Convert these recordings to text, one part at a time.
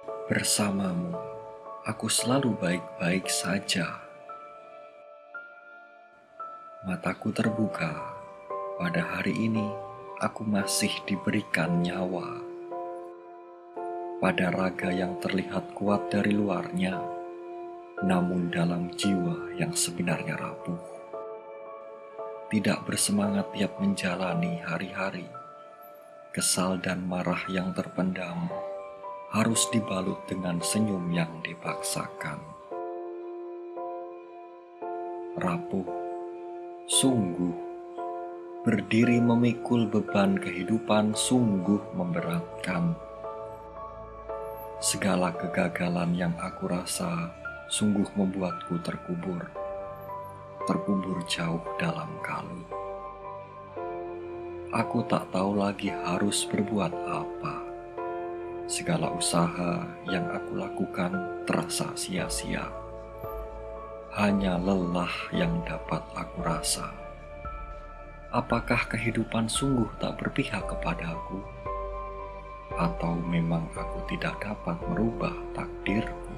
Bersamamu, aku selalu baik-baik saja. Mataku terbuka, pada hari ini aku masih diberikan nyawa. Pada raga yang terlihat kuat dari luarnya, namun dalam jiwa yang sebenarnya rapuh. Tidak bersemangat tiap menjalani hari-hari, kesal dan marah yang terpendam harus dibalut dengan senyum yang dipaksakan. Rapuh, sungguh, berdiri memikul beban kehidupan sungguh memberatkan. Segala kegagalan yang aku rasa sungguh membuatku terkubur, terkubur jauh dalam kalut. Aku tak tahu lagi harus berbuat apa Segala usaha yang aku lakukan terasa sia-sia. Hanya lelah yang dapat aku rasa. Apakah kehidupan sungguh tak berpihak kepadaku? Atau memang aku tidak dapat merubah takdirku?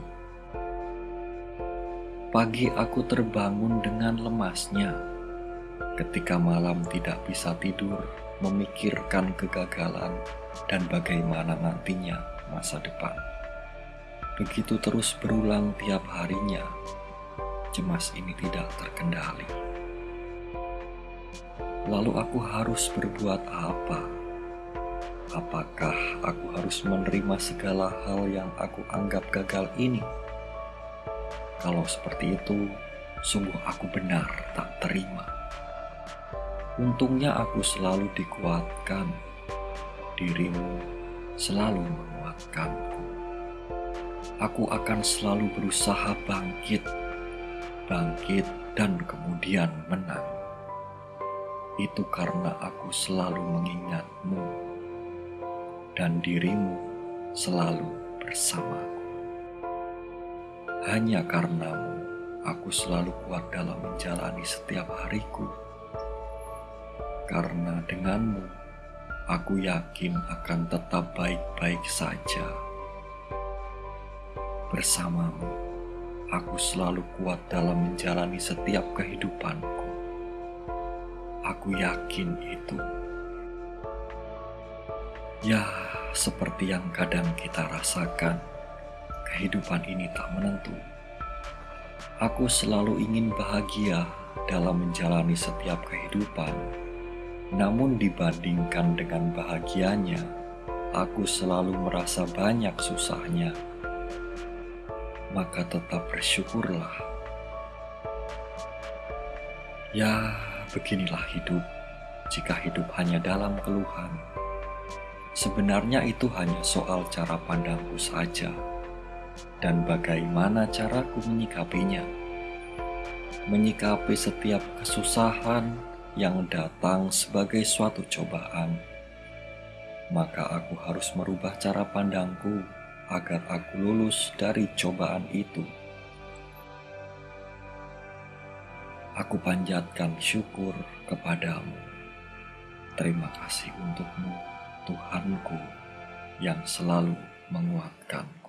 Pagi aku terbangun dengan lemasnya. Ketika malam tidak bisa tidur, memikirkan kegagalan dan bagaimana nantinya masa depan. Begitu terus berulang tiap harinya, cemas ini tidak terkendali. Lalu aku harus berbuat apa? Apakah aku harus menerima segala hal yang aku anggap gagal ini? Kalau seperti itu, sungguh aku benar tak terima. Untungnya aku selalu dikuatkan dirimu selalu menguatkanku. Aku akan selalu berusaha bangkit, bangkit dan kemudian menang. Itu karena aku selalu mengingatmu dan dirimu selalu bersamaku. Hanya karenamu, aku selalu kuat dalam menjalani setiap hariku. Karena denganmu, aku yakin akan tetap baik-baik saja. Bersamamu, aku selalu kuat dalam menjalani setiap kehidupanku. Aku yakin itu. Ya, seperti yang kadang kita rasakan, kehidupan ini tak menentu. Aku selalu ingin bahagia dalam menjalani setiap kehidupan namun dibandingkan dengan bahagianya, aku selalu merasa banyak susahnya. Maka tetap bersyukurlah. Ya, beginilah hidup. Jika hidup hanya dalam keluhan, sebenarnya itu hanya soal cara pandangku saja dan bagaimana caraku menyikapinya. Menyikapi setiap kesusahan, yang datang sebagai suatu cobaan, maka aku harus merubah cara pandangku agar aku lulus dari cobaan itu. Aku panjatkan syukur kepadamu. Terima kasih untukmu, Tuhanku, yang selalu menguatkan.